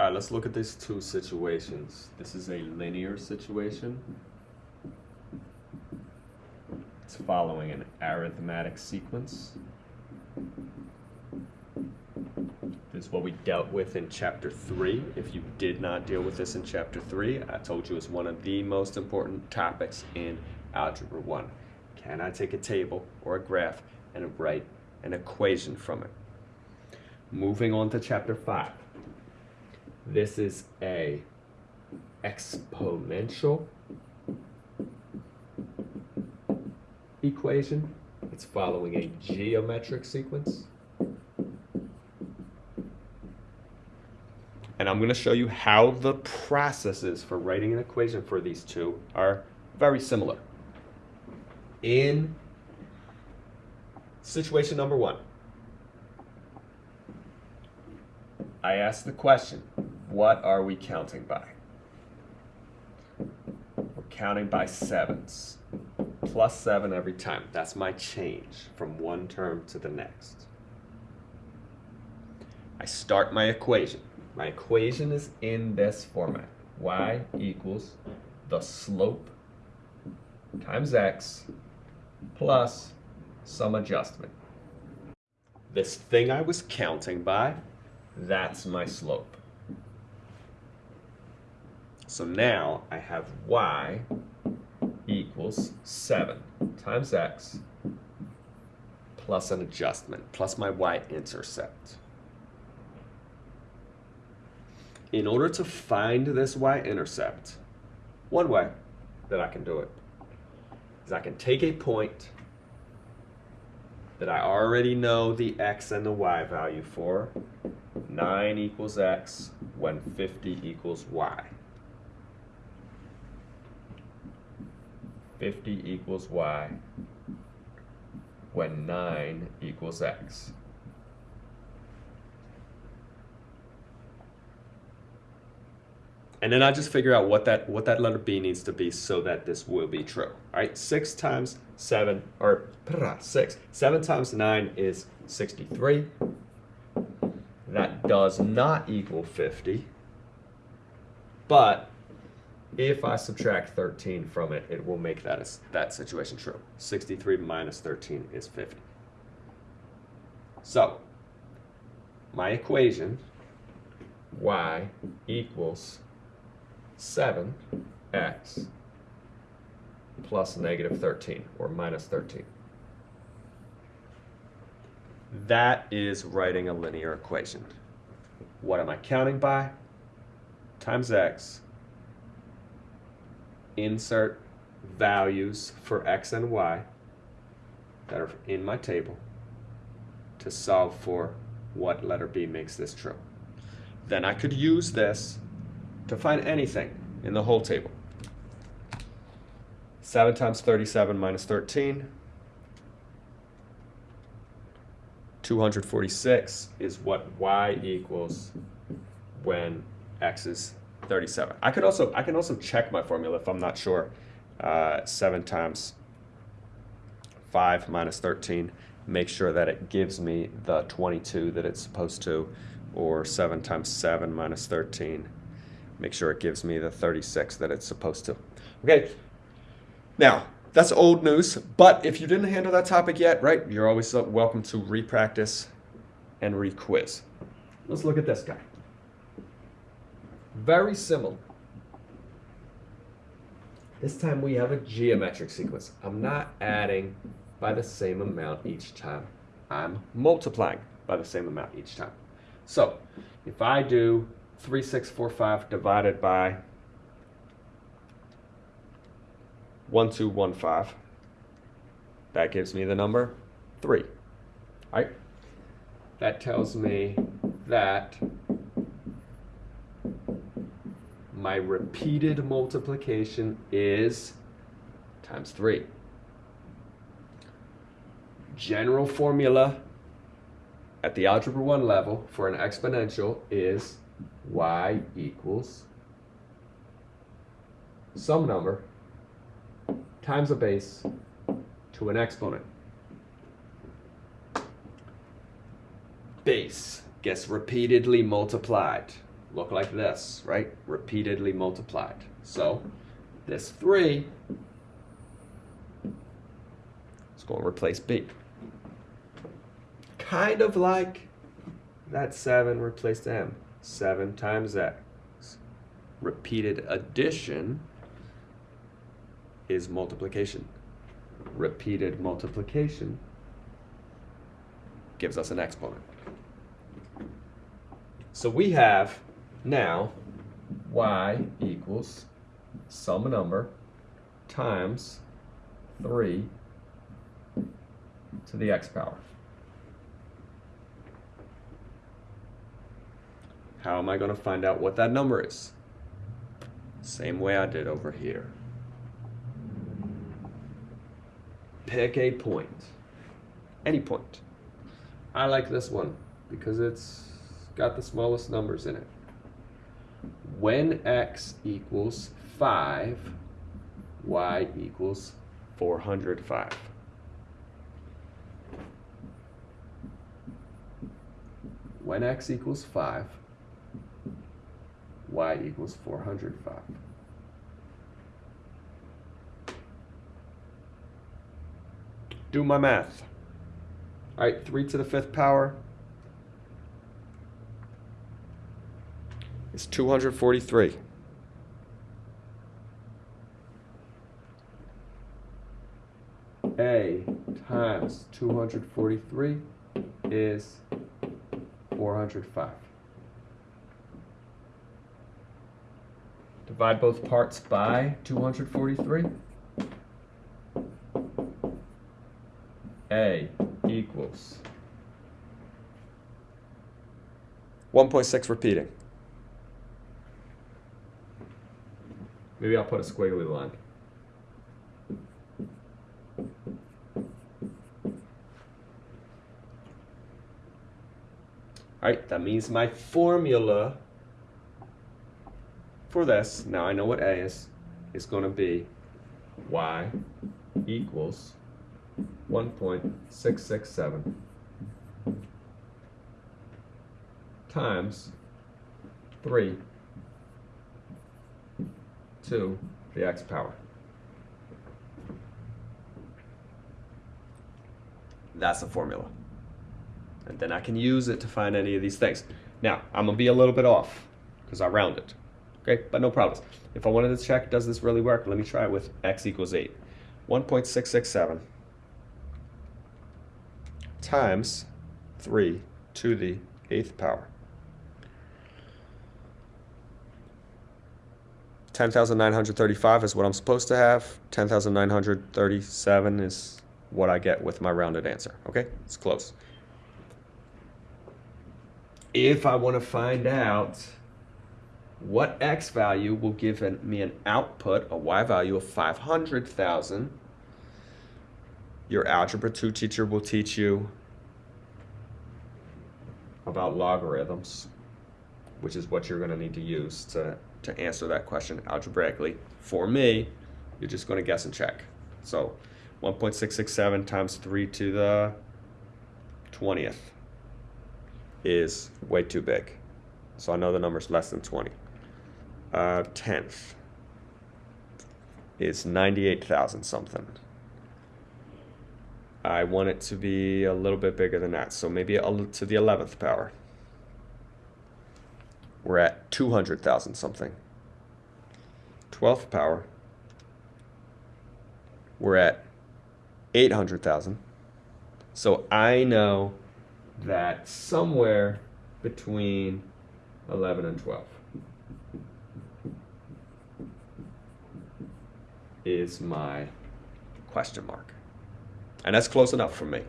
All right, let's look at these two situations. This is a linear situation. It's following an arithmetic sequence. This is what we dealt with in chapter three. If you did not deal with this in chapter three, I told you it's one of the most important topics in algebra one. Can I take a table or a graph and write an equation from it? Moving on to chapter five. This is a exponential equation. It's following a geometric sequence. And I'm going to show you how the processes for writing an equation for these two are very similar. In situation number one, I ask the question, what are we counting by? We're counting by sevens. Plus seven every time. That's my change from one term to the next. I start my equation. My equation is in this format. y equals the slope times x plus some adjustment. This thing I was counting by, that's my slope. So now I have y equals 7 times x plus an adjustment, plus my y-intercept. In order to find this y-intercept, one way that I can do it is I can take a point that I already know the x and the y value for, 9 equals x when 50 equals y. 50 equals y when 9 equals x. And then I just figure out what that what that letter B needs to be so that this will be true. All right, 6 times 7, or 6, 7 times 9 is 63. That does not equal 50, but if I subtract 13 from it, it will make that, that situation true. 63 minus 13 is 50. So, my equation, y equals 7x plus negative 13, or minus 13. That is writing a linear equation. What am I counting by? Times x insert values for x and y that are in my table to solve for what letter B makes this true. Then I could use this to find anything in the whole table. 7 times 37 minus 13. 246 is what y equals when x is 37. I could also I can also check my formula if I'm not sure. Uh, 7 times 5 minus 13. Make sure that it gives me the 22 that it's supposed to. Or 7 times 7 minus 13. Make sure it gives me the 36 that it's supposed to. Okay. Now, that's old news, but if you didn't handle that topic yet, right, you're always welcome to repractice and requiz. Let's look at this guy. Very similar. This time we have a geometric sequence. I'm not adding by the same amount each time. I'm multiplying by the same amount each time. So if I do 3645 divided by 1215, that gives me the number 3. All right? That tells me that my repeated multiplication is times 3. General formula at the Algebra 1 level for an exponential is y equals some number times a base to an exponent. Base gets repeatedly multiplied look like this, right? Repeatedly multiplied. So this 3 is going to replace B. Kind of like that 7 replaced M. 7 times X. Repeated addition is multiplication. Repeated multiplication gives us an exponent. So we have now y equals some number times 3 to the x power. How am I going to find out what that number is? Same way I did over here. Pick a point. Any point. I like this one because it's got the smallest numbers in it. When x equals 5, y equals 405. When x equals 5, y equals 405. Do my math. All right, 3 to the fifth power is 243. A times 243 is 405. Divide both parts by 243. A equals 1.6 repeating. Maybe I'll put a squiggly line. Alright, that means my formula for this, now I know what A is, is going to be y equals 1.667 times 3 to the x power. That's the formula. And then I can use it to find any of these things. Now, I'm going to be a little bit off because I rounded. Okay, but no problems. If I wanted to check, does this really work? Let me try it with x equals 8. 1.667 times 3 to the 8th power. 10,935 is what I'm supposed to have. 10,937 is what I get with my rounded answer. Okay, it's close. If I want to find out what x value will give me an output, a y value of 500,000, your Algebra 2 teacher will teach you about logarithms, which is what you're going to need to use to, to answer that question algebraically. For me, you're just going to guess and check. So 1.667 times 3 to the 20th is way too big. So I know the number's less than 20. Uh, 10th is 98,000 something. I want it to be a little bit bigger than that. So maybe to the 11th power. We're at 200,000 something. 12th power. We're at 800,000. So I know that somewhere between 11 and 12 is my question mark. And that's close enough for me.